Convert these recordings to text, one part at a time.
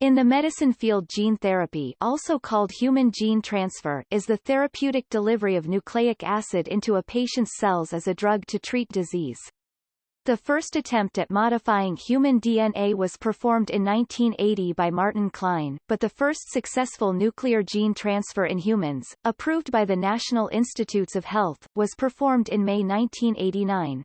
In the medicine field gene therapy also called human gene transfer is the therapeutic delivery of nucleic acid into a patient's cells as a drug to treat disease. The first attempt at modifying human DNA was performed in 1980 by Martin Klein, but the first successful nuclear gene transfer in humans, approved by the National Institutes of Health, was performed in May 1989.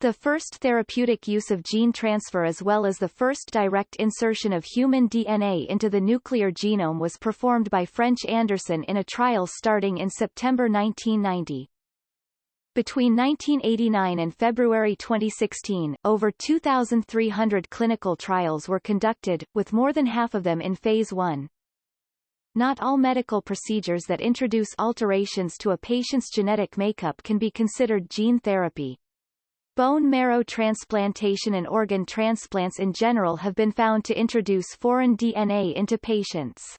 The first therapeutic use of gene transfer as well as the first direct insertion of human DNA into the nuclear genome was performed by French Anderson in a trial starting in September 1990. Between 1989 and February 2016, over 2,300 clinical trials were conducted, with more than half of them in Phase 1. Not all medical procedures that introduce alterations to a patient's genetic makeup can be considered gene therapy. Bone marrow transplantation and organ transplants in general have been found to introduce foreign DNA into patients.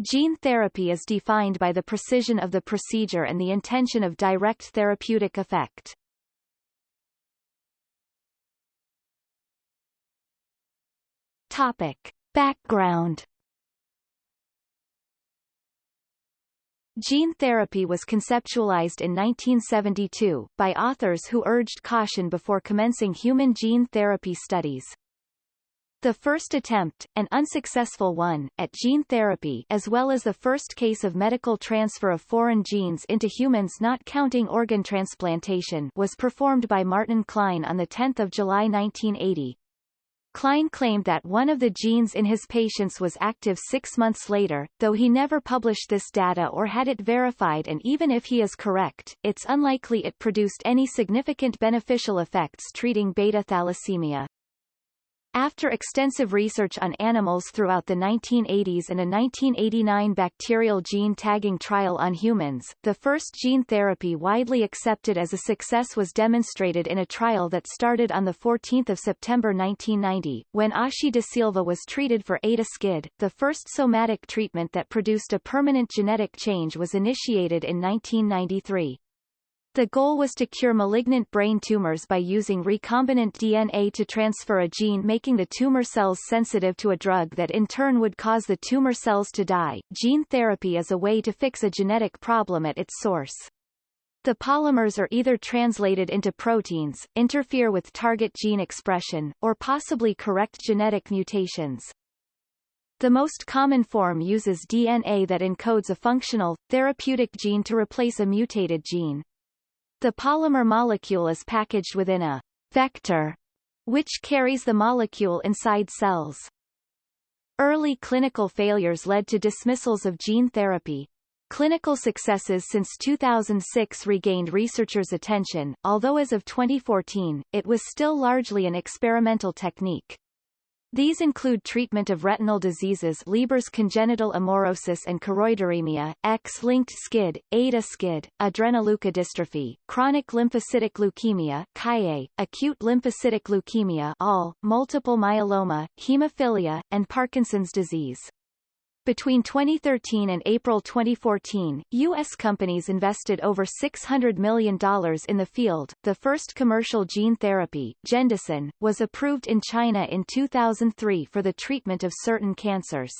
Gene therapy is defined by the precision of the procedure and the intention of direct therapeutic effect. Topic. Background Gene therapy was conceptualized in 1972, by authors who urged caution before commencing human gene therapy studies. The first attempt, an unsuccessful one, at gene therapy as well as the first case of medical transfer of foreign genes into humans not counting organ transplantation was performed by Martin Klein on 10 July 1980. Kline claimed that one of the genes in his patients was active six months later, though he never published this data or had it verified and even if he is correct, it's unlikely it produced any significant beneficial effects treating beta thalassemia. After extensive research on animals throughout the 1980s and a 1989 bacterial gene tagging trial on humans, the first gene therapy widely accepted as a success was demonstrated in a trial that started on 14 September 1990, when Ashi de Silva was treated for Ada skid. The first somatic treatment that produced a permanent genetic change was initiated in 1993. The goal was to cure malignant brain tumors by using recombinant DNA to transfer a gene making the tumor cells sensitive to a drug that in turn would cause the tumor cells to die. Gene therapy is a way to fix a genetic problem at its source. The polymers are either translated into proteins, interfere with target gene expression, or possibly correct genetic mutations. The most common form uses DNA that encodes a functional, therapeutic gene to replace a mutated gene. The polymer molecule is packaged within a vector, which carries the molecule inside cells. Early clinical failures led to dismissals of gene therapy. Clinical successes since 2006 regained researchers' attention, although as of 2014, it was still largely an experimental technique. These include treatment of retinal diseases Leber's congenital amaurosis and choroideremia, X-linked SCID, ADA-SCID, adrenoleukodystrophy, chronic lymphocytic leukemia KIA, acute lymphocytic leukemia ALL, multiple myeloma, hemophilia, and Parkinson's disease. Between 2013 and April 2014, U.S. companies invested over $600 million in the field. The first commercial gene therapy, Gendicin, was approved in China in 2003 for the treatment of certain cancers.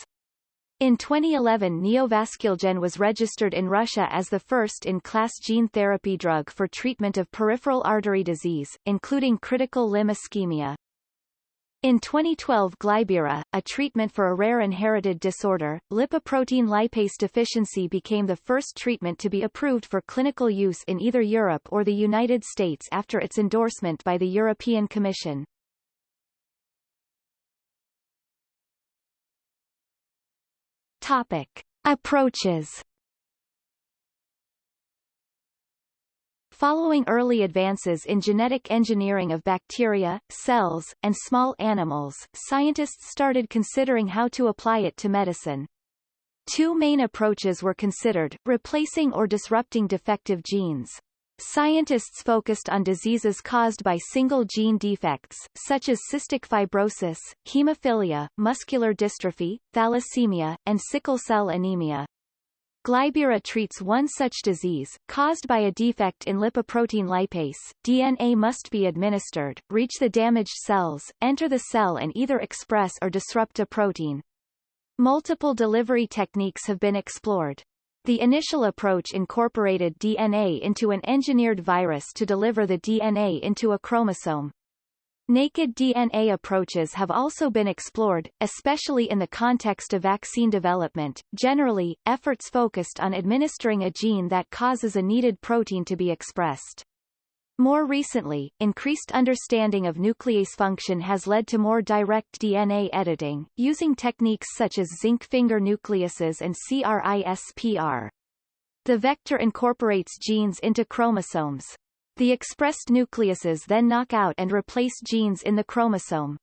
In 2011 Neovasculgen was registered in Russia as the first-in-class gene therapy drug for treatment of peripheral artery disease, including critical limb ischemia. In 2012 Glybera, a treatment for a rare inherited disorder, lipoprotein lipase deficiency became the first treatment to be approved for clinical use in either Europe or the United States after its endorsement by the European Commission. Topic. Approaches Following early advances in genetic engineering of bacteria, cells, and small animals, scientists started considering how to apply it to medicine. Two main approaches were considered, replacing or disrupting defective genes. Scientists focused on diseases caused by single gene defects, such as cystic fibrosis, hemophilia, muscular dystrophy, thalassemia, and sickle cell anemia. Glybera treats one such disease, caused by a defect in lipoprotein lipase. DNA must be administered, reach the damaged cells, enter the cell and either express or disrupt a protein. Multiple delivery techniques have been explored. The initial approach incorporated DNA into an engineered virus to deliver the DNA into a chromosome. Naked DNA approaches have also been explored, especially in the context of vaccine development. Generally, efforts focused on administering a gene that causes a needed protein to be expressed. More recently, increased understanding of nuclease function has led to more direct DNA editing, using techniques such as zinc finger nucleases and CRISPR. The vector incorporates genes into chromosomes. The expressed nucleases then knock out and replace genes in the chromosome.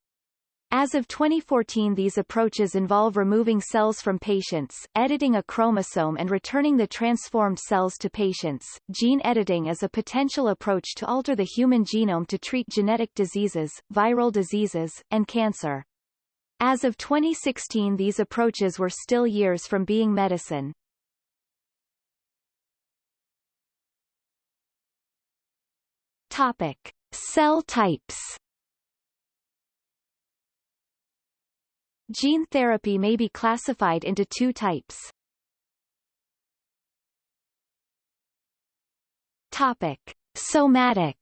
As of 2014 these approaches involve removing cells from patients, editing a chromosome and returning the transformed cells to patients. Gene editing is a potential approach to alter the human genome to treat genetic diseases, viral diseases, and cancer. As of 2016 these approaches were still years from being medicine. Topic. Cell types Gene therapy may be classified into two types. Topic. Somatic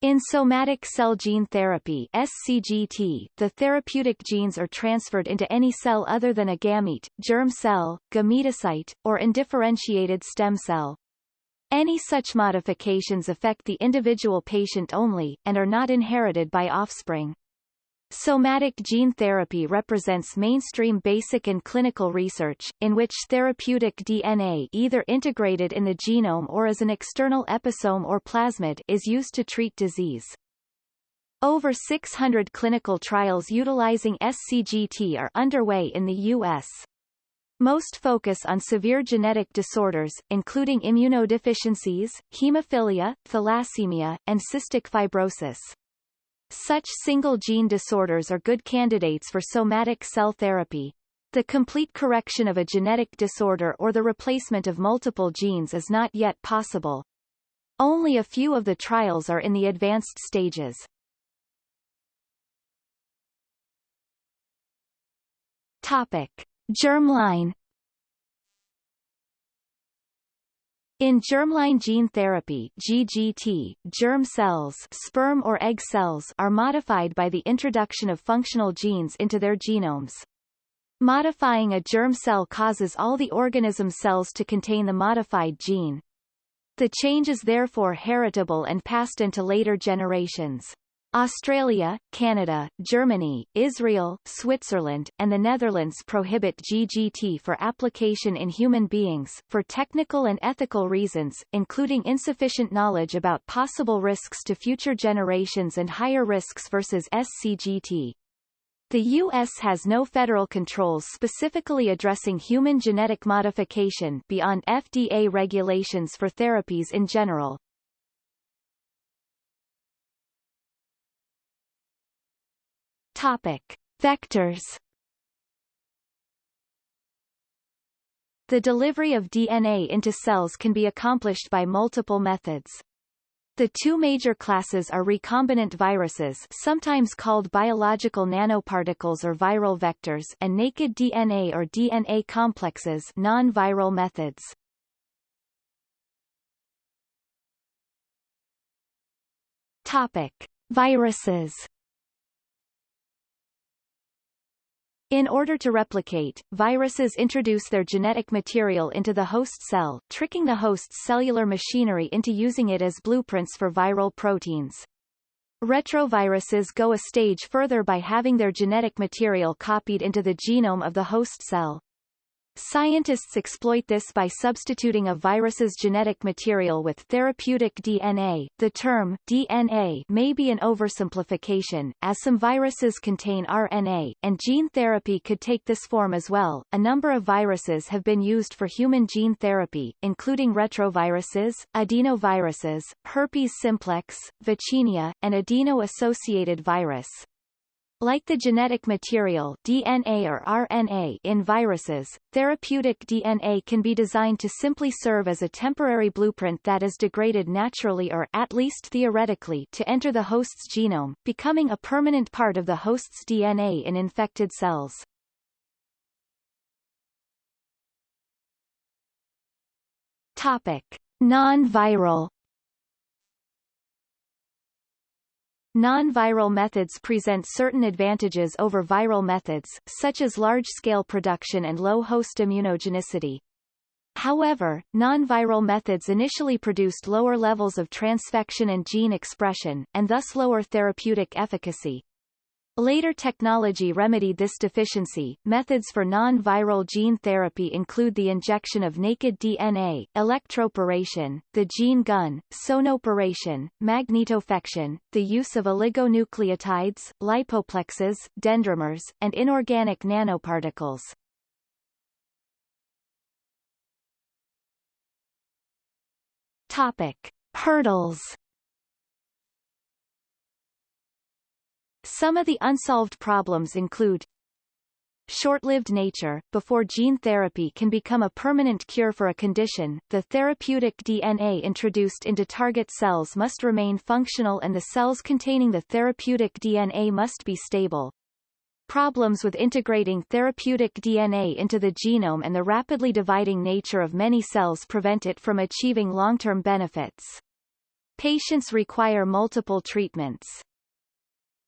In somatic cell gene therapy SCGT, the therapeutic genes are transferred into any cell other than a gamete, germ cell, gametocyte, or undifferentiated stem cell. Any such modifications affect the individual patient only, and are not inherited by offspring. Somatic gene therapy represents mainstream basic and clinical research, in which therapeutic DNA either integrated in the genome or as an external episome or plasmid is used to treat disease. Over 600 clinical trials utilizing SCGT are underway in the U.S. Most focus on severe genetic disorders, including immunodeficiencies, hemophilia, thalassemia, and cystic fibrosis. Such single-gene disorders are good candidates for somatic cell therapy. The complete correction of a genetic disorder or the replacement of multiple genes is not yet possible. Only a few of the trials are in the advanced stages. Topic. Germline In germline gene therapy GGT, germ cells sperm or egg cells are modified by the introduction of functional genes into their genomes. Modifying a germ cell causes all the organism cells to contain the modified gene. The change is therefore heritable and passed into later generations. Australia, Canada, Germany, Israel, Switzerland, and the Netherlands prohibit GGT for application in human beings, for technical and ethical reasons, including insufficient knowledge about possible risks to future generations and higher risks versus SCGT. The U.S. has no federal controls specifically addressing human genetic modification beyond FDA regulations for therapies in general. Topic. Vectors The delivery of DNA into cells can be accomplished by multiple methods. The two major classes are recombinant viruses sometimes called biological nanoparticles or viral vectors and naked DNA or DNA complexes non-viral methods. Topic. Viruses In order to replicate, viruses introduce their genetic material into the host cell, tricking the host's cellular machinery into using it as blueprints for viral proteins. Retroviruses go a stage further by having their genetic material copied into the genome of the host cell. Scientists exploit this by substituting a virus's genetic material with therapeutic DNA. The term DNA may be an oversimplification, as some viruses contain RNA, and gene therapy could take this form as well. A number of viruses have been used for human gene therapy, including retroviruses, adenoviruses, herpes simplex, vaccinia, and adeno-associated virus. Like the genetic material DNA or RNA in viruses, therapeutic DNA can be designed to simply serve as a temporary blueprint that is degraded naturally or, at least theoretically, to enter the host's genome, becoming a permanent part of the host's DNA in infected cells. Topic. Non-viral Non-viral methods present certain advantages over viral methods, such as large-scale production and low host immunogenicity. However, non-viral methods initially produced lower levels of transfection and gene expression, and thus lower therapeutic efficacy. Later technology remedied this deficiency. Methods for non-viral gene therapy include the injection of naked DNA, electroporation, the gene gun, sonoporation, magnetofection, the use of oligonucleotides, lipoplexes, dendrimers, and inorganic nanoparticles. Topic: Hurdles Some of the unsolved problems include Short-lived nature. Before gene therapy can become a permanent cure for a condition, the therapeutic DNA introduced into target cells must remain functional and the cells containing the therapeutic DNA must be stable. Problems with integrating therapeutic DNA into the genome and the rapidly dividing nature of many cells prevent it from achieving long-term benefits. Patients require multiple treatments.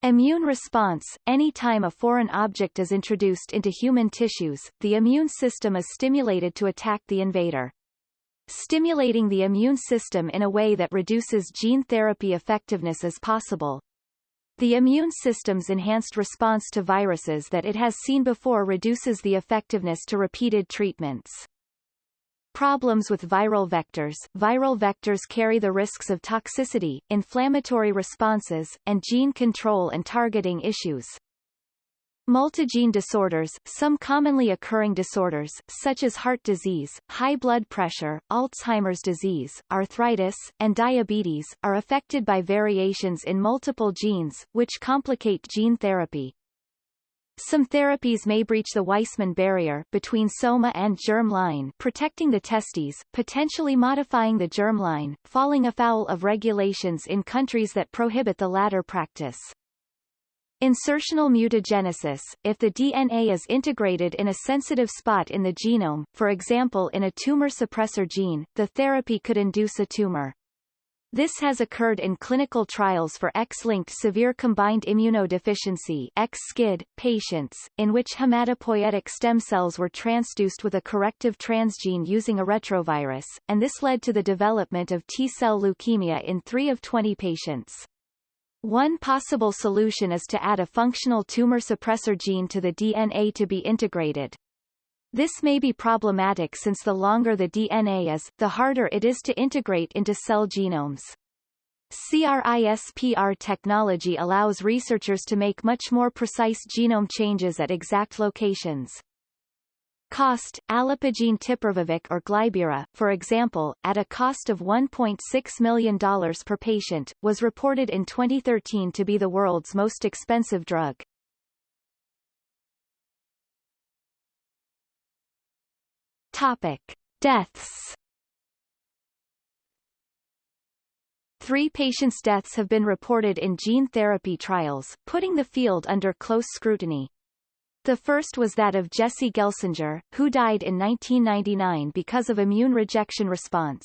Immune response – Any time a foreign object is introduced into human tissues, the immune system is stimulated to attack the invader. Stimulating the immune system in a way that reduces gene therapy effectiveness is possible. The immune system's enhanced response to viruses that it has seen before reduces the effectiveness to repeated treatments. Problems with viral vectors Viral vectors carry the risks of toxicity, inflammatory responses, and gene control and targeting issues. Multigene disorders Some commonly occurring disorders, such as heart disease, high blood pressure, Alzheimer's disease, arthritis, and diabetes, are affected by variations in multiple genes, which complicate gene therapy. Some therapies may breach the Weissman barrier between soma and germ line protecting the testes, potentially modifying the germ line, falling afoul of regulations in countries that prohibit the latter practice. Insertional mutagenesis, if the DNA is integrated in a sensitive spot in the genome, for example in a tumor suppressor gene, the therapy could induce a tumor. This has occurred in clinical trials for X-linked severe combined immunodeficiency (X-SCID) patients, in which hematopoietic stem cells were transduced with a corrective transgene using a retrovirus, and this led to the development of T-cell leukemia in 3 of 20 patients. One possible solution is to add a functional tumor suppressor gene to the DNA to be integrated. This may be problematic since the longer the DNA is, the harder it is to integrate into cell genomes. CRISPR technology allows researchers to make much more precise genome changes at exact locations. Cost, alipogene tipiravir or Glybera, for example, at a cost of $1.6 million per patient, was reported in 2013 to be the world's most expensive drug. Topic. Deaths Three patients' deaths have been reported in gene therapy trials, putting the field under close scrutiny. The first was that of Jesse Gelsinger, who died in 1999 because of immune rejection response.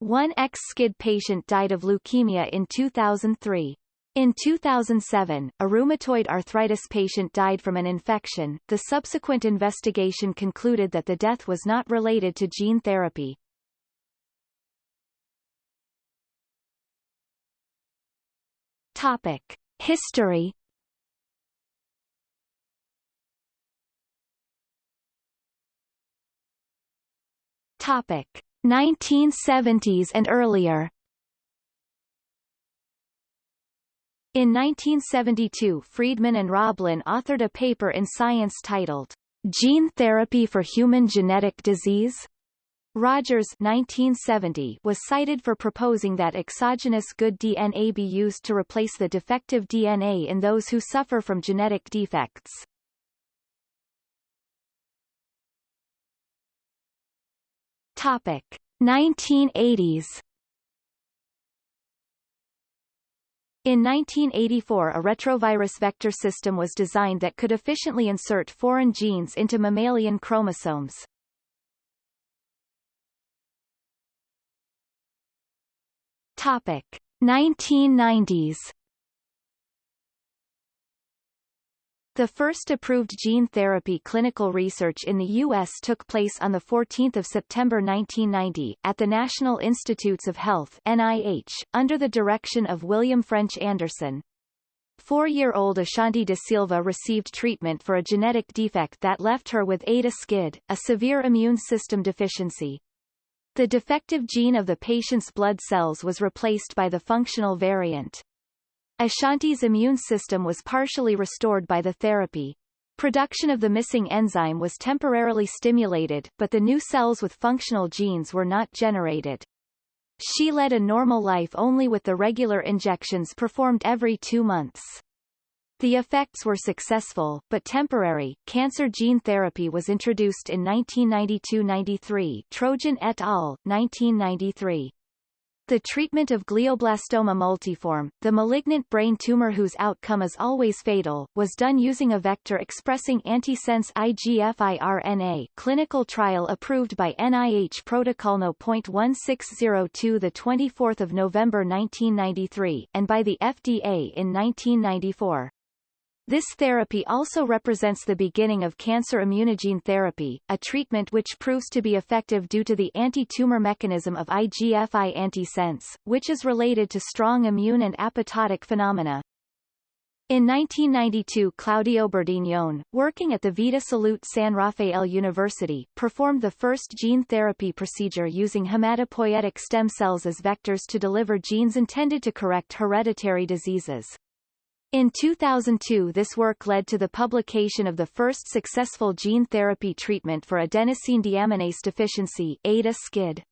One ex-SCID patient died of leukemia in 2003. In 2007, a rheumatoid arthritis patient died from an infection. The subsequent investigation concluded that the death was not related to gene therapy. Topic: History. Topic: 1970s and earlier. In 1972 Friedman and Roblin authored a paper in Science titled, Gene Therapy for Human Genetic Disease? Rogers 1970 was cited for proposing that exogenous good DNA be used to replace the defective DNA in those who suffer from genetic defects. Topic 1980s In 1984 a retrovirus vector system was designed that could efficiently insert foreign genes into mammalian chromosomes. Topic 1990s The first approved gene therapy clinical research in the U.S. took place on 14 September 1990, at the National Institutes of Health NIH, under the direction of William French Anderson. Four-year-old Ashanti da Silva received treatment for a genetic defect that left her with ADA-SCID, a severe immune system deficiency. The defective gene of the patient's blood cells was replaced by the functional variant. Ashanti's immune system was partially restored by the therapy. Production of the missing enzyme was temporarily stimulated, but the new cells with functional genes were not generated. She led a normal life only with the regular injections performed every two months. The effects were successful, but temporary. Cancer gene therapy was introduced in 1992-93 Trojan et al., 1993. The treatment of glioblastoma multiforme, the malignant brain tumor whose outcome is always fatal, was done using a vector expressing antisense IGF-RNA clinical trial approved by NIH Protocol No. 0.1602 the 24th of November 1993, and by the FDA in 1994. This therapy also represents the beginning of cancer immunogene therapy, a treatment which proves to be effective due to the anti-tumor mechanism of IGF-I antisense, which is related to strong immune and apoptotic phenomena. In 1992 Claudio Berdignone, working at the Vita Salute San Rafael University, performed the first gene therapy procedure using hematopoietic stem cells as vectors to deliver genes intended to correct hereditary diseases. In 2002 this work led to the publication of the first successful gene therapy treatment for adenosine deaminase deficiency ADA-SCID.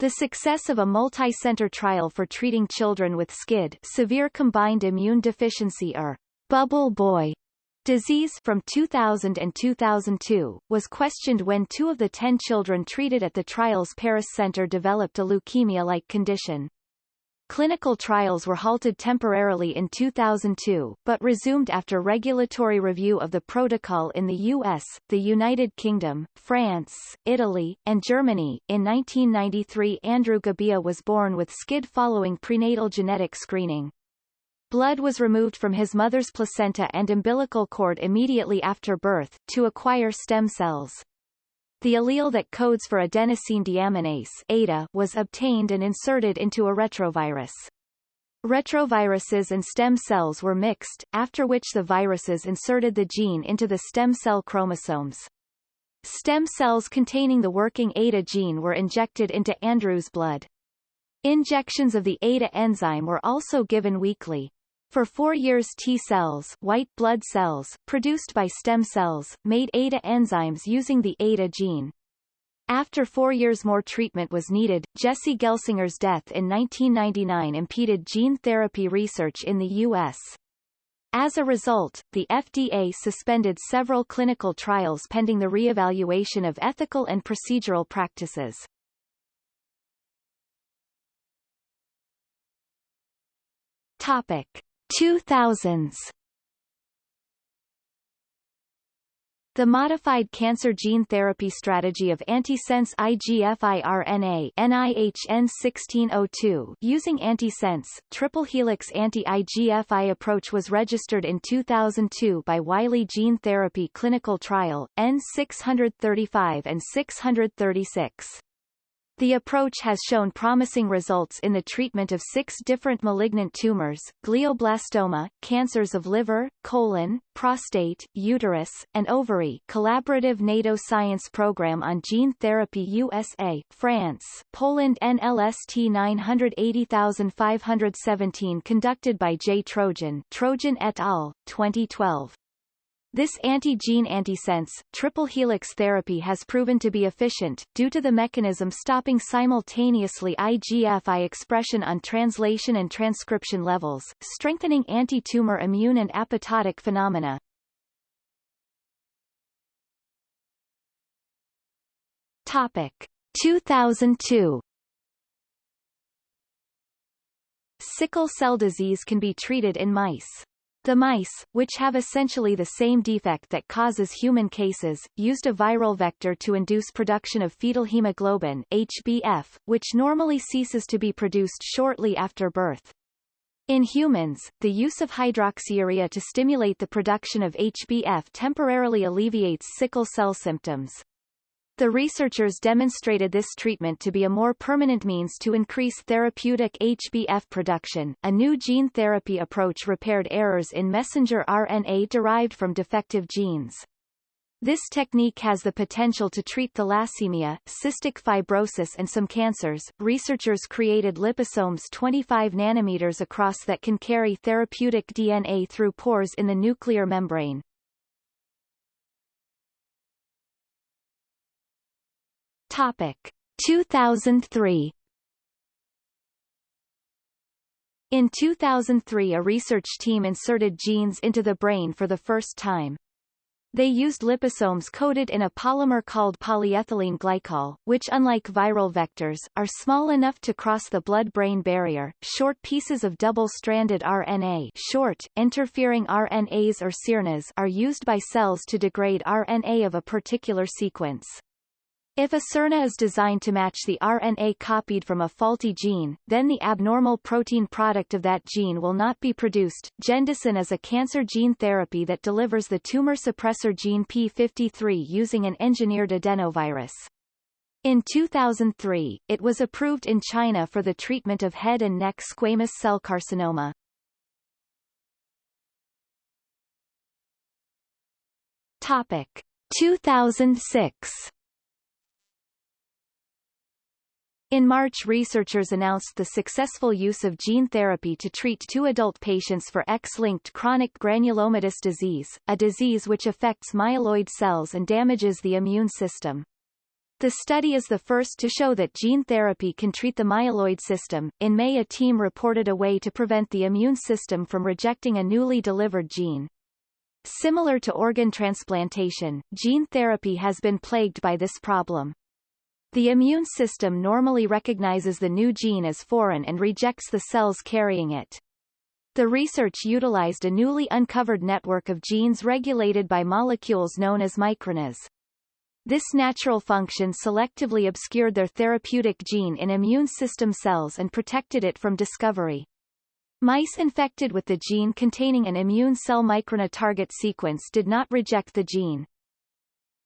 The success of a multi-center trial for treating children with SCID severe combined immune deficiency or bubble boy disease from 2000 and 2002, was questioned when two of the ten children treated at the trial's Paris Center developed a leukemia-like condition. Clinical trials were halted temporarily in 2002, but resumed after regulatory review of the protocol in the US, the United Kingdom, France, Italy, and Germany. In 1993 Andrew Gebbia was born with SCID following prenatal genetic screening. Blood was removed from his mother's placenta and umbilical cord immediately after birth, to acquire stem cells. The allele that codes for adenosine deaminase ADA was obtained and inserted into a retrovirus. Retroviruses and stem cells were mixed, after which the viruses inserted the gene into the stem cell chromosomes. Stem cells containing the working ADA gene were injected into Andrew's blood. Injections of the ADA enzyme were also given weekly. For four years T-cells white blood cells, produced by stem cells, made ADA enzymes using the ADA gene. After four years more treatment was needed, Jesse Gelsinger's death in 1999 impeded gene therapy research in the U.S. As a result, the FDA suspended several clinical trials pending the re-evaluation of ethical and procedural practices. Topic. 2000s The modified cancer gene therapy strategy of antisense IGF-RNA NIHN 1602 using antisense triple helix anti-IGF-I approach was registered in 2002 by Wiley Gene Therapy Clinical Trial N635 and 636. The approach has shown promising results in the treatment of six different malignant tumors, glioblastoma, cancers of liver, colon, prostate, uterus, and ovary Collaborative NATO Science Program on Gene Therapy USA, France, Poland NLST 980517 conducted by J. Trojan Trojan et al., 2012. This anti-gene antisense, triple helix therapy has proven to be efficient, due to the mechanism stopping simultaneously IGF-I expression on translation and transcription levels, strengthening anti-tumor immune and apoptotic phenomena. Topic. 2002 Sickle cell disease can be treated in mice. The mice, which have essentially the same defect that causes human cases, used a viral vector to induce production of fetal hemoglobin HbF, which normally ceases to be produced shortly after birth. In humans, the use of hydroxyurea to stimulate the production of HbF temporarily alleviates sickle cell symptoms. The researchers demonstrated this treatment to be a more permanent means to increase therapeutic HbF production. A new gene therapy approach repaired errors in messenger RNA derived from defective genes. This technique has the potential to treat thalassemia, cystic fibrosis and some cancers. Researchers created liposomes 25 nanometers across that can carry therapeutic DNA through pores in the nuclear membrane. Topic 2003 In 2003 a research team inserted genes into the brain for the first time. They used liposomes coated in a polymer called polyethylene glycol, which unlike viral vectors, are small enough to cross the blood-brain barrier. Short pieces of double-stranded RNA short, interfering RNAs or siRNAs are used by cells to degrade RNA of a particular sequence. If a siRNA is designed to match the RNA copied from a faulty gene, then the abnormal protein product of that gene will not be produced. Gendicin is a cancer gene therapy that delivers the tumor suppressor gene P53 using an engineered adenovirus. In 2003, it was approved in China for the treatment of head and neck squamous cell carcinoma. Topic 2006 In March researchers announced the successful use of gene therapy to treat two adult patients for X-linked chronic granulomatous disease, a disease which affects myeloid cells and damages the immune system. The study is the first to show that gene therapy can treat the myeloid system. In May a team reported a way to prevent the immune system from rejecting a newly delivered gene. Similar to organ transplantation, gene therapy has been plagued by this problem. The immune system normally recognizes the new gene as foreign and rejects the cells carrying it. The research utilized a newly uncovered network of genes regulated by molecules known as microRNAs. This natural function selectively obscured their therapeutic gene in immune system cells and protected it from discovery. Mice infected with the gene containing an immune cell microRNA target sequence did not reject the gene.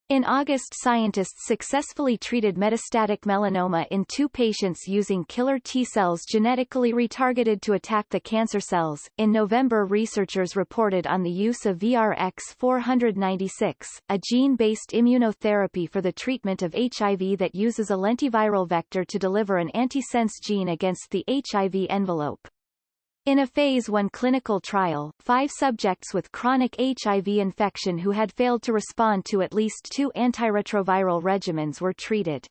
In August scientists successfully treated metastatic melanoma in two patients using killer T-cells genetically retargeted to attack the cancer cells. In November researchers reported on the use of VRX-496, a gene-based immunotherapy for the treatment of HIV that uses a lentiviral vector to deliver an antisense gene against the HIV envelope. In a Phase 1 clinical trial, five subjects with chronic HIV infection who had failed to respond to at least two antiretroviral regimens were treated.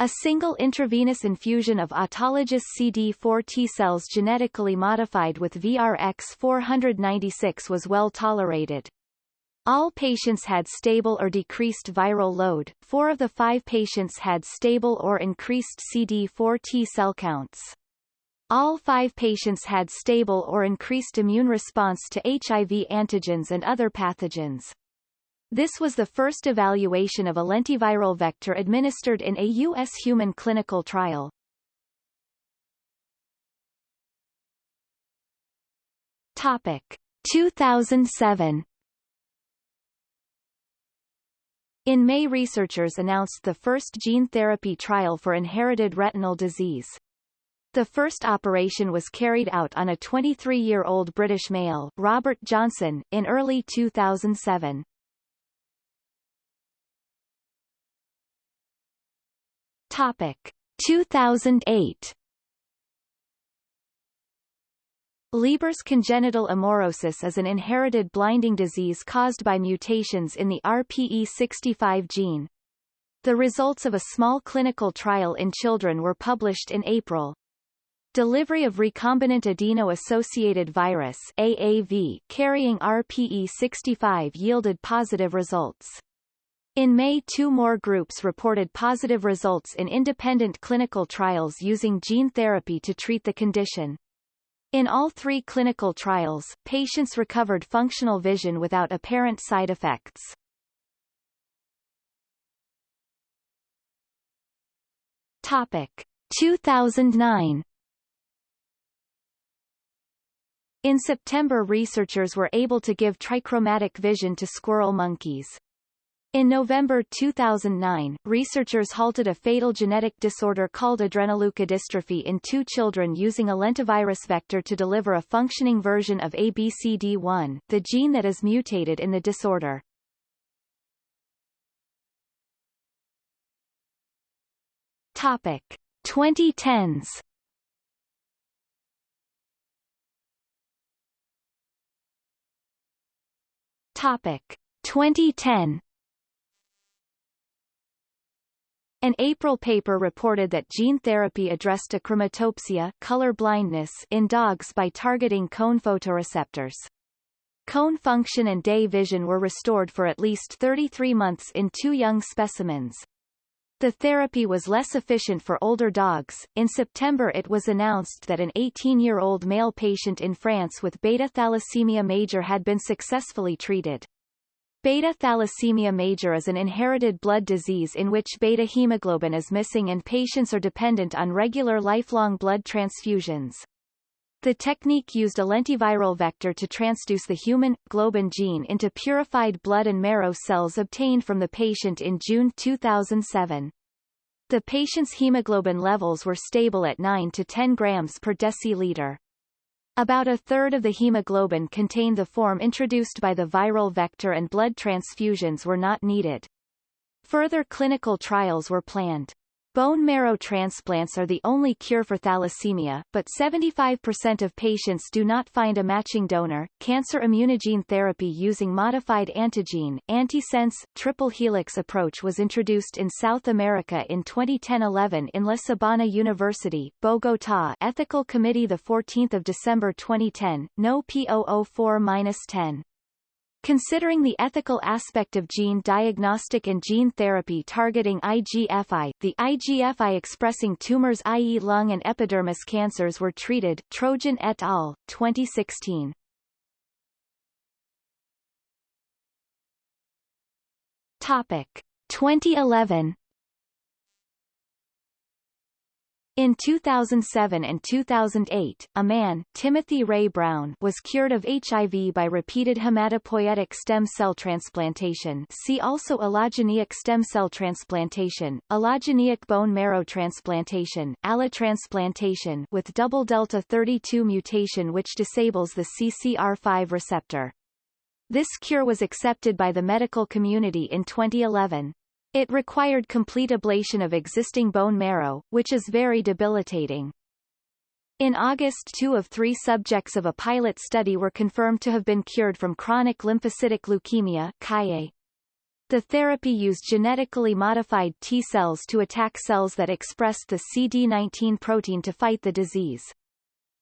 A single intravenous infusion of autologous CD4 T-cells genetically modified with VRX-496 was well tolerated. All patients had stable or decreased viral load, four of the five patients had stable or increased CD4 T-cell counts. All five patients had stable or increased immune response to HIV antigens and other pathogens. This was the first evaluation of a lentiviral vector administered in a U.S. human clinical trial. Topic 2007 In May researchers announced the first gene therapy trial for inherited retinal disease. The first operation was carried out on a 23-year-old British male, Robert Johnson, in early 2007. Topic 2008 Leber's congenital amaurosis is an inherited blinding disease caused by mutations in the RPE65 gene. The results of a small clinical trial in children were published in April. Delivery of recombinant adeno-associated virus AAV carrying RPE65 yielded positive results. In May two more groups reported positive results in independent clinical trials using gene therapy to treat the condition. In all three clinical trials, patients recovered functional vision without apparent side effects. Topic 2009 In September researchers were able to give trichromatic vision to squirrel monkeys. In November 2009, researchers halted a fatal genetic disorder called adrenoleukodystrophy in two children using a lentivirus vector to deliver a functioning version of ABCD1, the gene that is mutated in the disorder. Topic 2010s Topic 2010 An April paper reported that gene therapy addressed achromatopsia color blindness in dogs by targeting cone photoreceptors. Cone function and day vision were restored for at least 33 months in two young specimens. The therapy was less efficient for older dogs. In September it was announced that an 18-year-old male patient in France with beta thalassemia major had been successfully treated. Beta thalassemia major is an inherited blood disease in which beta hemoglobin is missing and patients are dependent on regular lifelong blood transfusions. The technique used a lentiviral vector to transduce the human globin gene into purified blood and marrow cells obtained from the patient in June 2007. The patient's hemoglobin levels were stable at 9 to 10 grams per deciliter. About a third of the hemoglobin contained the form introduced by the viral vector and blood transfusions were not needed. Further clinical trials were planned. Bone marrow transplants are the only cure for thalassemia, but 75% of patients do not find a matching donor. Cancer immunogene therapy using modified antigen, antisense, triple helix approach was introduced in South America in 2010-11 in La Sabana University, Bogotá Ethical Committee 14 December 2010, No P004-10. Considering the ethical aspect of gene diagnostic and gene therapy targeting IGFI, the IGFI-expressing tumors i.e. lung and epidermis cancers were treated Trojan et al., 2016. Topic 2011 In 2007 and 2008, a man, Timothy Ray Brown, was cured of HIV by repeated hematopoietic stem cell transplantation see also allogeneic stem cell transplantation, allogeneic bone marrow transplantation, allotransplantation with double delta 32 mutation which disables the CCR5 receptor. This cure was accepted by the medical community in 2011. It required complete ablation of existing bone marrow, which is very debilitating. In August two of three subjects of a pilot study were confirmed to have been cured from chronic lymphocytic leukemia. The therapy used genetically modified T cells to attack cells that expressed the CD19 protein to fight the disease.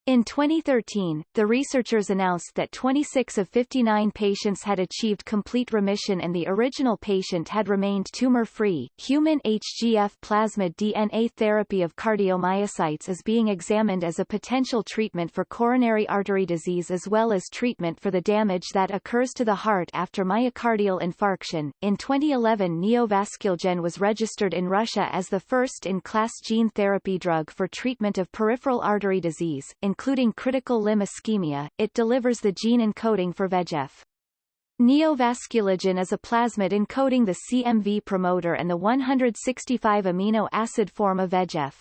In 2013, the researchers announced that 26 of 59 patients had achieved complete remission and the original patient had remained tumor-free. Human HGF plasmid DNA therapy of cardiomyocytes is being examined as a potential treatment for coronary artery disease as well as treatment for the damage that occurs to the heart after myocardial infarction. In 2011, Neovasculgen was registered in Russia as the first-in-class gene therapy drug for treatment of peripheral artery disease. In including critical limb ischemia, it delivers the gene encoding for VEGF. Neovasculegen is a plasmid encoding the CMV promoter and the 165 amino acid form of VEGF.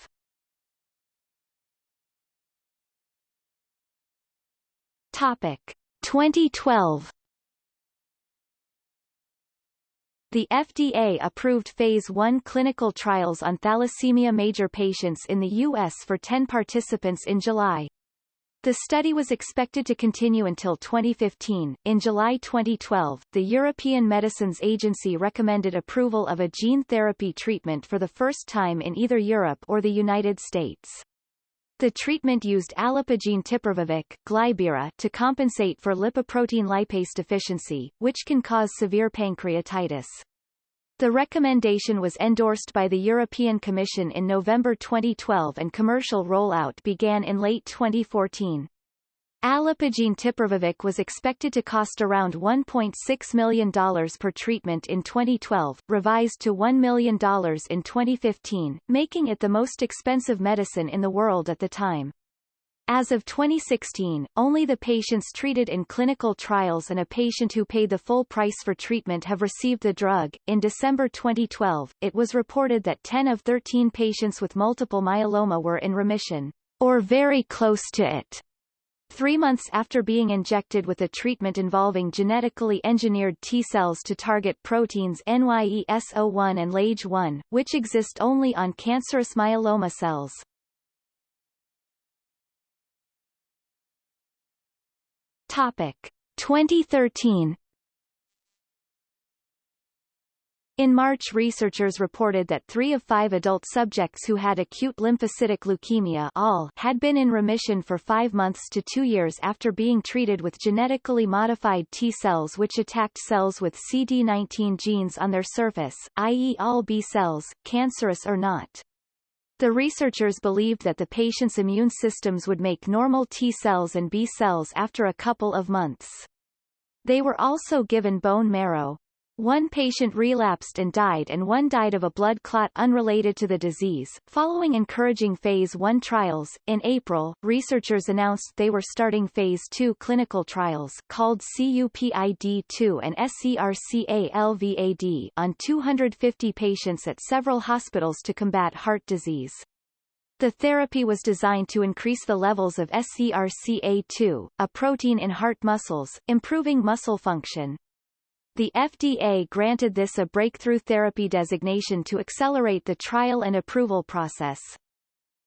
Topic 2012 The FDA approved Phase 1 clinical trials on thalassemia major patients in the U.S. for 10 participants in July. The study was expected to continue until 2015. In July 2012, the European Medicines Agency recommended approval of a gene therapy treatment for the first time in either Europe or the United States. The treatment used alipogene tipravivic Glybera to compensate for lipoprotein lipase deficiency, which can cause severe pancreatitis. The recommendation was endorsed by the European Commission in November 2012 and commercial rollout began in late 2014. Alipogene tipravivic was expected to cost around $1.6 million per treatment in 2012, revised to $1 million in 2015, making it the most expensive medicine in the world at the time. As of 2016, only the patients treated in clinical trials and a patient who paid the full price for treatment have received the drug. In December 2012, it was reported that 10 of 13 patients with multiple myeloma were in remission, or very close to it. Three months after being injected with a treatment involving genetically engineered T cells to target proteins NYESO1 and LAGE1, which exist only on cancerous myeloma cells. Topic 2013 In March researchers reported that three of five adult subjects who had acute lymphocytic leukemia all had been in remission for five months to two years after being treated with genetically modified T cells which attacked cells with CD19 genes on their surface, i.e. all B cells, cancerous or not. The researchers believed that the patient's immune systems would make normal T cells and B cells after a couple of months. They were also given bone marrow. One patient relapsed and died and one died of a blood clot unrelated to the disease. Following encouraging Phase 1 trials, in April, researchers announced they were starting Phase 2 clinical trials called CUPID-2 and SERCA-LVAD on 250 patients at several hospitals to combat heart disease. The therapy was designed to increase the levels of SERCA2, a protein in heart muscles, improving muscle function. The FDA granted this a breakthrough therapy designation to accelerate the trial and approval process.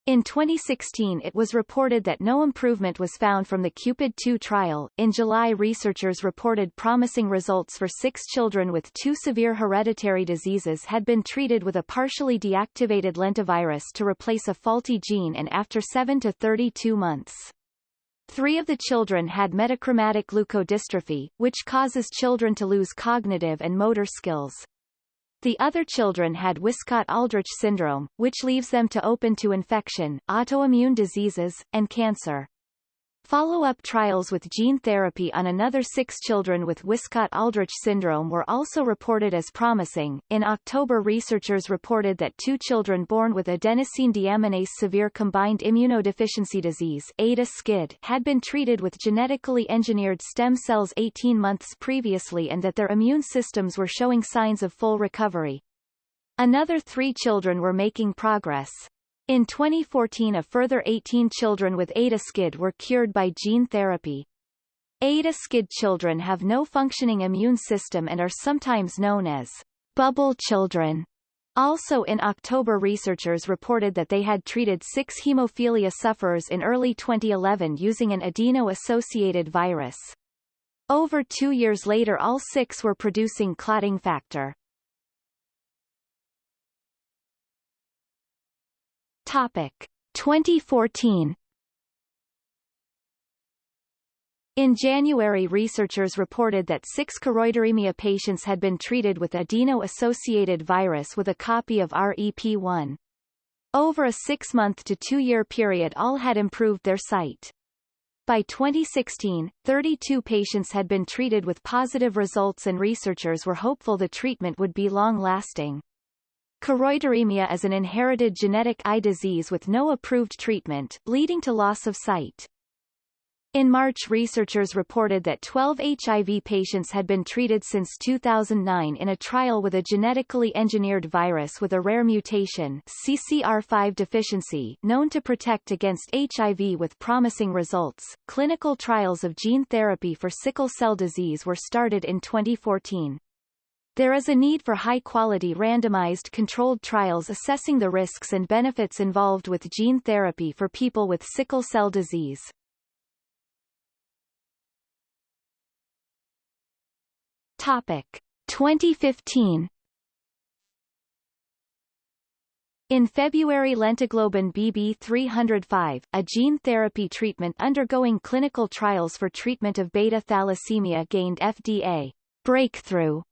In 2016 it was reported that no improvement was found from the CUPID-2 trial. In July researchers reported promising results for six children with two severe hereditary diseases had been treated with a partially deactivated lentivirus to replace a faulty gene and after 7 to 32 months. Three of the children had metachromatic leukodystrophy, which causes children to lose cognitive and motor skills. The other children had Wiskott-Aldrich syndrome, which leaves them to open to infection, autoimmune diseases, and cancer. Follow-up trials with gene therapy on another six children with Wiskott-Aldrich syndrome were also reported as promising. In October researchers reported that two children born with adenosine deaminase severe combined immunodeficiency disease ADA-SCID had been treated with genetically engineered stem cells 18 months previously and that their immune systems were showing signs of full recovery. Another three children were making progress. In 2014 a further 18 children with ADA-SCID were cured by gene therapy. ADA-SCID children have no functioning immune system and are sometimes known as bubble children. Also in October researchers reported that they had treated six hemophilia sufferers in early 2011 using an adeno-associated virus. Over two years later all six were producing clotting factor. Topic 2014 In January researchers reported that six choroideremia patients had been treated with adeno-associated virus with a copy of REP1. Over a six-month to two-year period all had improved their sight. By 2016, 32 patients had been treated with positive results and researchers were hopeful the treatment would be long-lasting. Choroideremia is an inherited genetic eye disease with no approved treatment, leading to loss of sight. In March researchers reported that 12 HIV patients had been treated since 2009 in a trial with a genetically engineered virus with a rare mutation CCR5 deficiency known to protect against HIV with promising results. Clinical trials of gene therapy for sickle cell disease were started in 2014. There is a need for high-quality randomized controlled trials assessing the risks and benefits involved with gene therapy for people with sickle cell disease. Topic. 2015 In February lentiglobin BB305, a gene therapy treatment undergoing clinical trials for treatment of beta thalassemia gained FDA breakthrough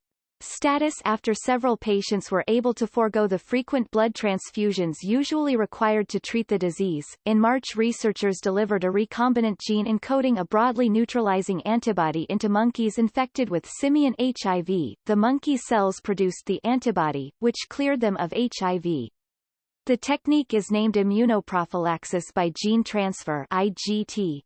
status after several patients were able to forego the frequent blood transfusions usually required to treat the disease. In March researchers delivered a recombinant gene encoding a broadly neutralizing antibody into monkeys infected with simian HIV. The monkey cells produced the antibody, which cleared them of HIV. The technique is named immunoprophylaxis by gene transfer IGT.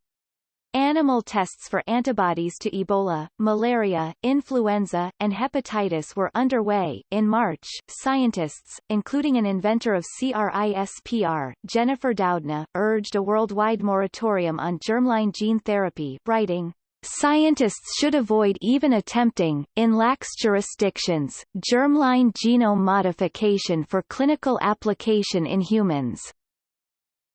Animal tests for antibodies to Ebola, malaria, influenza, and hepatitis were underway. In March, scientists, including an inventor of CRISPR, Jennifer Doudna, urged a worldwide moratorium on germline gene therapy, writing, Scientists should avoid even attempting, in lax jurisdictions, germline genome modification for clinical application in humans.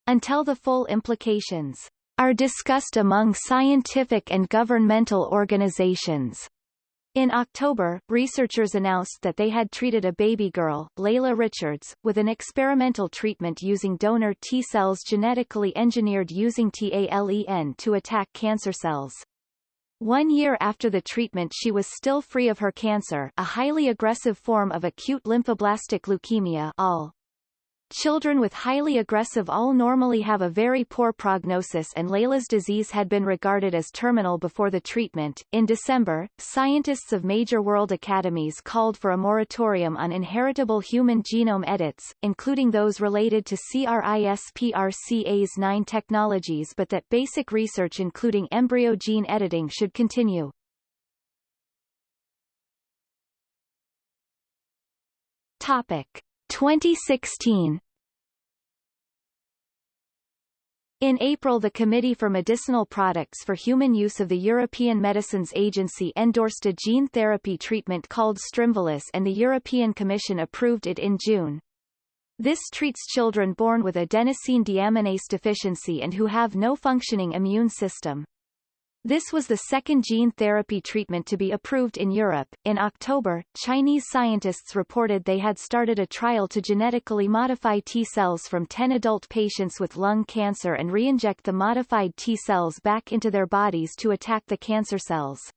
Until the full implications are discussed among scientific and governmental organizations. In October, researchers announced that they had treated a baby girl, Layla Richards, with an experimental treatment using donor T cells genetically engineered using TALEN to attack cancer cells. One year after the treatment she was still free of her cancer a highly aggressive form of acute lymphoblastic leukemia ALL. Children with highly aggressive ALL normally have a very poor prognosis and Layla's disease had been regarded as terminal before the treatment. In December, scientists of major world academies called for a moratorium on inheritable human genome edits, including those related to CRISPR-Cas9 technologies but that basic research including embryo gene editing should continue. Topic 2016 In April the Committee for Medicinal Products for Human Use of the European Medicines Agency endorsed a gene therapy treatment called Strimvelis and the European Commission approved it in June. This treats children born with adenosine deaminase deficiency and who have no functioning immune system. This was the second gene therapy treatment to be approved in Europe. In October, Chinese scientists reported they had started a trial to genetically modify T cells from 10 adult patients with lung cancer and reinject the modified T cells back into their bodies to attack the cancer cells.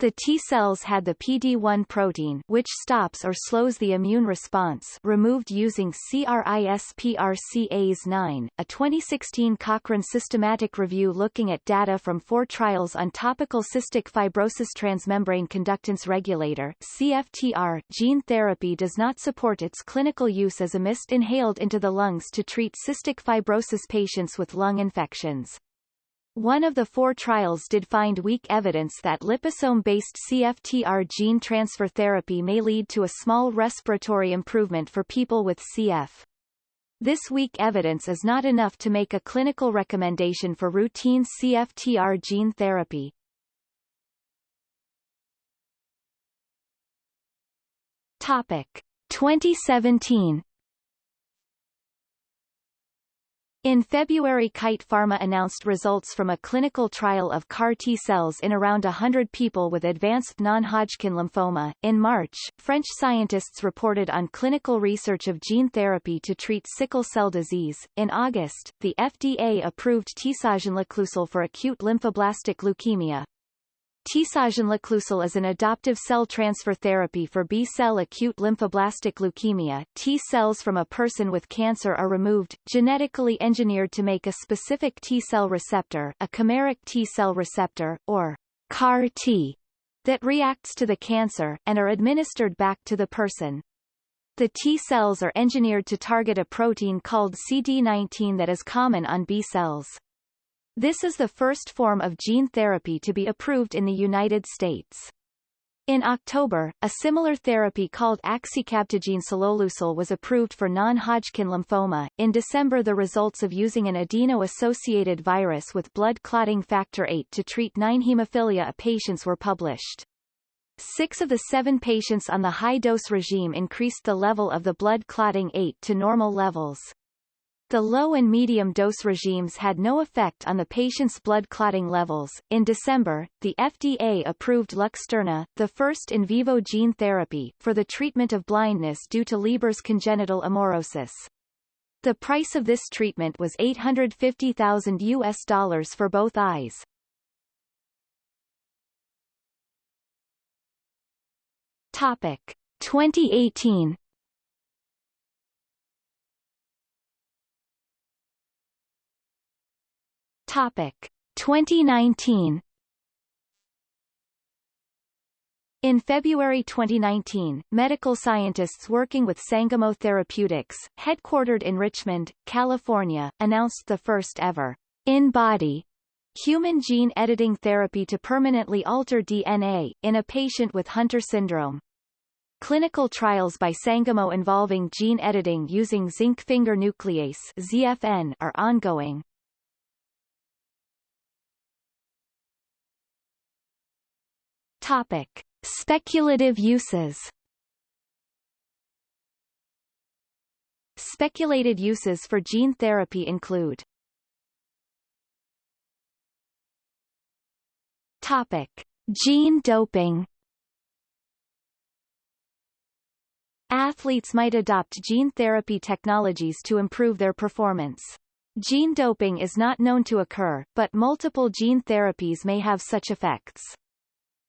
The T cells had the PD-1 protein which stops or slows the immune response removed using CRISPR-Cas9. A 2016 Cochrane systematic review looking at data from four trials on topical cystic fibrosis transmembrane conductance regulator CFTR gene therapy does not support its clinical use as a mist inhaled into the lungs to treat cystic fibrosis patients with lung infections. One of the four trials did find weak evidence that liposome-based CFTR gene transfer therapy may lead to a small respiratory improvement for people with CF. This weak evidence is not enough to make a clinical recommendation for routine CFTR gene therapy. Topic 2017 In February Kite Pharma announced results from a clinical trial of CAR T-cells in around 100 people with advanced non-Hodgkin lymphoma. In March, French scientists reported on clinical research of gene therapy to treat sickle cell disease. In August, the FDA approved tisagenlecleucel for acute lymphoblastic leukemia, Tisagenlecleucel is an adoptive cell transfer therapy for B-cell acute lymphoblastic leukemia. T cells from a person with cancer are removed, genetically engineered to make a specific T-cell receptor, a chimeric T-cell receptor, or CAR-T, that reacts to the cancer, and are administered back to the person. The T cells are engineered to target a protein called CD19 that is common on B cells. This is the first form of gene therapy to be approved in the United States. In October, a similar therapy called axicabtagene ciloleucel was approved for non-Hodgkin lymphoma. In December the results of using an adeno-associated virus with blood clotting factor VIII to treat 9 hemophilia patients were published. Six of the seven patients on the high-dose regime increased the level of the blood clotting 8 to normal levels. The low and medium dose regimes had no effect on the patient's blood clotting levels. In December, the FDA approved Luxturna, the first in vivo gene therapy, for the treatment of blindness due to Leber's congenital amaurosis. The price of this treatment was 850,000 US dollars for both eyes. Topic 2018 Topic 2019 In February 2019, medical scientists working with Sangamo Therapeutics, headquartered in Richmond, California, announced the first ever in-body human gene editing therapy to permanently alter DNA, in a patient with Hunter syndrome. Clinical trials by Sangamo involving gene editing using zinc finger nuclease ZFN are ongoing. Topic. Speculative uses Speculated uses for gene therapy include Topic. Gene doping Athletes might adopt gene therapy technologies to improve their performance. Gene doping is not known to occur, but multiple gene therapies may have such effects.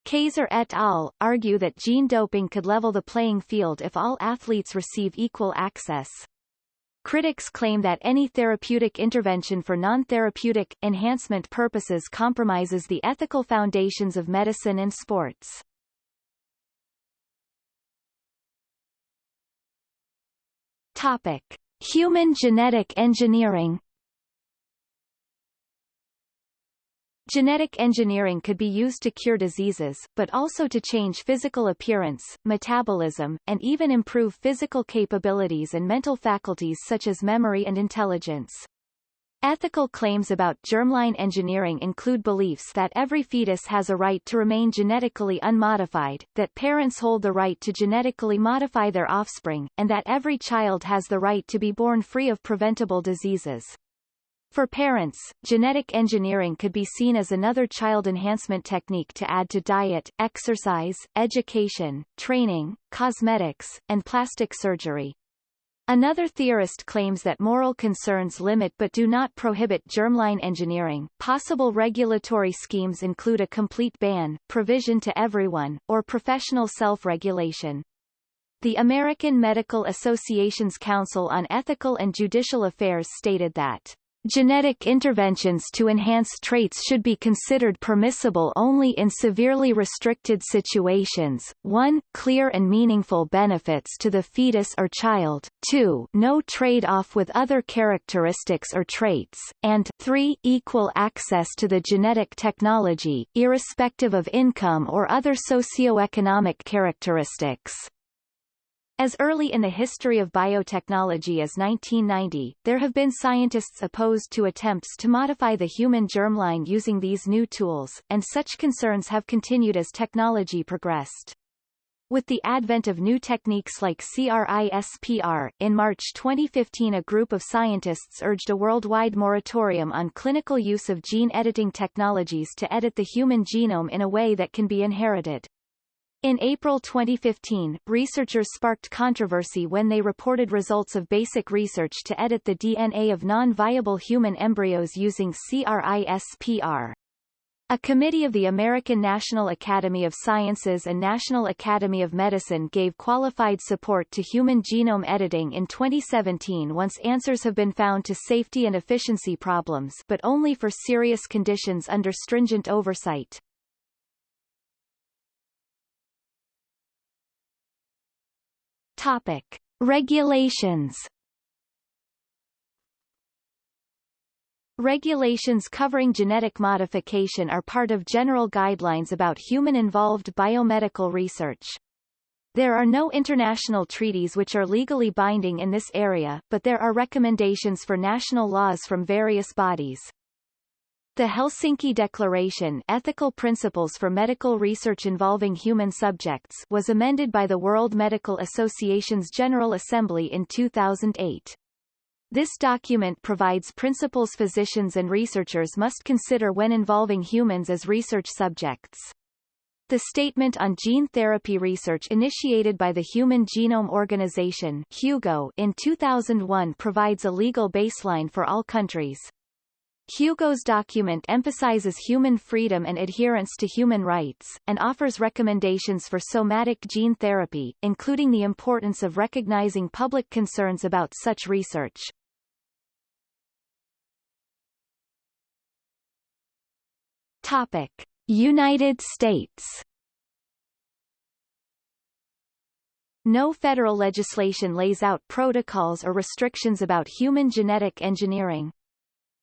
Kayser et al. argue that gene doping could level the playing field if all athletes receive equal access. Critics claim that any therapeutic intervention for non-therapeutic, enhancement purposes compromises the ethical foundations of medicine and sports. Topic. Human genetic engineering Genetic engineering could be used to cure diseases, but also to change physical appearance, metabolism, and even improve physical capabilities and mental faculties such as memory and intelligence. Ethical claims about germline engineering include beliefs that every fetus has a right to remain genetically unmodified, that parents hold the right to genetically modify their offspring, and that every child has the right to be born free of preventable diseases. For parents, genetic engineering could be seen as another child enhancement technique to add to diet, exercise, education, training, cosmetics, and plastic surgery. Another theorist claims that moral concerns limit but do not prohibit germline engineering. Possible regulatory schemes include a complete ban, provision to everyone, or professional self-regulation. The American Medical Association's Council on Ethical and Judicial Affairs stated that Genetic interventions to enhance traits should be considered permissible only in severely restricted situations. 1. Clear and meaningful benefits to the fetus or child. 2. No trade-off with other characteristics or traits. And 3. Equal access to the genetic technology, irrespective of income or other socioeconomic characteristics. As early in the history of biotechnology as 1990, there have been scientists opposed to attempts to modify the human germline using these new tools, and such concerns have continued as technology progressed. With the advent of new techniques like CRISPR, in March 2015 a group of scientists urged a worldwide moratorium on clinical use of gene editing technologies to edit the human genome in a way that can be inherited. In April 2015, researchers sparked controversy when they reported results of basic research to edit the DNA of non-viable human embryos using CRISPR. A committee of the American National Academy of Sciences and National Academy of Medicine gave qualified support to human genome editing in 2017 once answers have been found to safety and efficiency problems but only for serious conditions under stringent oversight. Topic. Regulations Regulations covering genetic modification are part of general guidelines about human-involved biomedical research. There are no international treaties which are legally binding in this area, but there are recommendations for national laws from various bodies. The Helsinki Declaration Ethical Principles for Medical Research Involving Human Subjects was amended by the World Medical Association's General Assembly in 2008. This document provides principles physicians and researchers must consider when involving humans as research subjects. The Statement on Gene Therapy Research initiated by the Human Genome Organization HUGO in 2001 provides a legal baseline for all countries. HUGO's document emphasizes human freedom and adherence to human rights, and offers recommendations for somatic gene therapy, including the importance of recognizing public concerns about such research. Topic. United States No federal legislation lays out protocols or restrictions about human genetic engineering.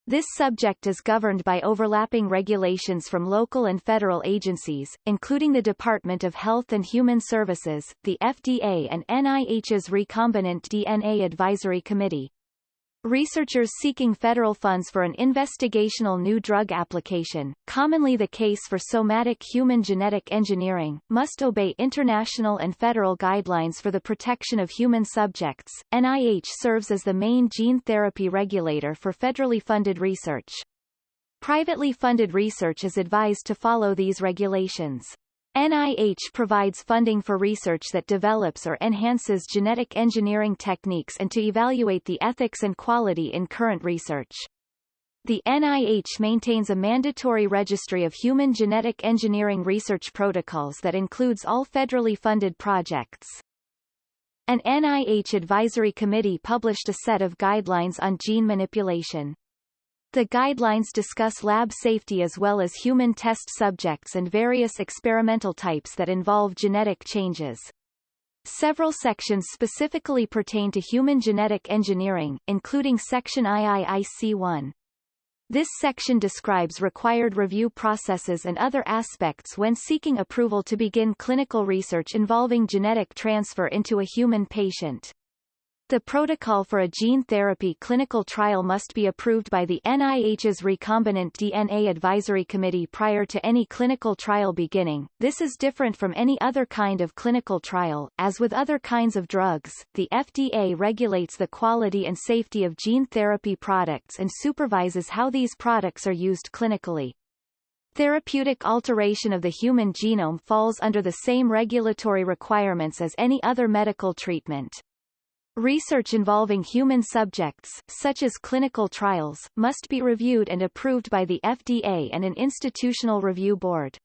This subject is governed by overlapping regulations from local and federal agencies, including the Department of Health and Human Services, the FDA and NIH's Recombinant DNA Advisory Committee. Researchers seeking federal funds for an investigational new drug application, commonly the case for somatic human genetic engineering, must obey international and federal guidelines for the protection of human subjects. NIH serves as the main gene therapy regulator for federally funded research. Privately funded research is advised to follow these regulations. NIH provides funding for research that develops or enhances genetic engineering techniques and to evaluate the ethics and quality in current research. The NIH maintains a mandatory registry of human genetic engineering research protocols that includes all federally funded projects. An NIH advisory committee published a set of guidelines on gene manipulation. The guidelines discuss lab safety as well as human test subjects and various experimental types that involve genetic changes. Several sections specifically pertain to human genetic engineering, including Section IIIC1. This section describes required review processes and other aspects when seeking approval to begin clinical research involving genetic transfer into a human patient. The protocol for a gene therapy clinical trial must be approved by the NIH's Recombinant DNA Advisory Committee prior to any clinical trial beginning. This is different from any other kind of clinical trial. As with other kinds of drugs, the FDA regulates the quality and safety of gene therapy products and supervises how these products are used clinically. Therapeutic alteration of the human genome falls under the same regulatory requirements as any other medical treatment. Research involving human subjects, such as clinical trials, must be reviewed and approved by the FDA and an institutional review board.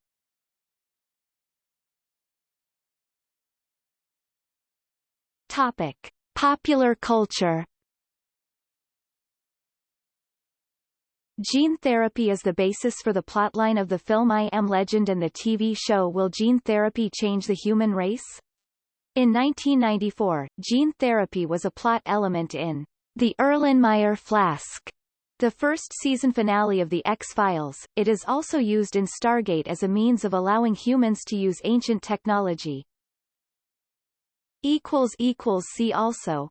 Topic. Popular culture Gene therapy is the basis for the plotline of the film I Am Legend and the TV show Will Gene Therapy Change the Human Race? In 1994, gene therapy was a plot element in The Erlenmeyer Flask, the first season finale of The X-Files. It is also used in Stargate as a means of allowing humans to use ancient technology. See also